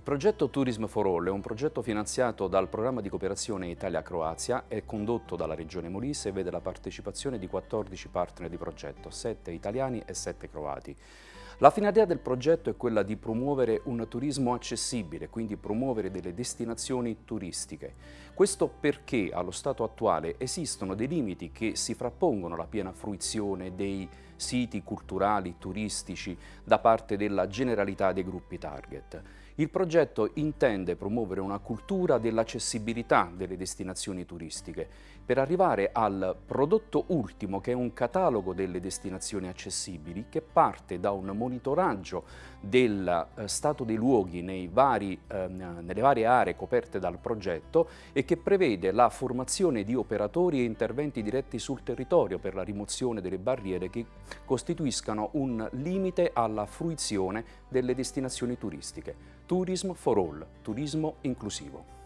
progetto Tourism for All è un progetto finanziato dal programma di cooperazione Italia-Croazia, è condotto dalla Regione Molise e vede la partecipazione di 14 partner di progetto, 7 italiani e 7 croati. La finalità del progetto è quella di promuovere un turismo accessibile, quindi promuovere delle destinazioni turistiche. Questo perché allo stato attuale esistono dei limiti che si frappongono alla piena fruizione dei siti culturali, turistici da parte della generalità dei gruppi target. Il progetto intende promuovere una cultura dell'accessibilità delle destinazioni turistiche per arrivare al prodotto ultimo che è un catalogo delle destinazioni accessibili che parte da un monitoraggio del eh, stato dei luoghi vari, eh, nelle varie aree coperte dal progetto e che prevede la formazione di operatori e interventi diretti sul territorio per la rimozione delle barriere che costituiscano un limite alla fruizione delle destinazioni turistiche. Tourism for All, turismo inclusivo.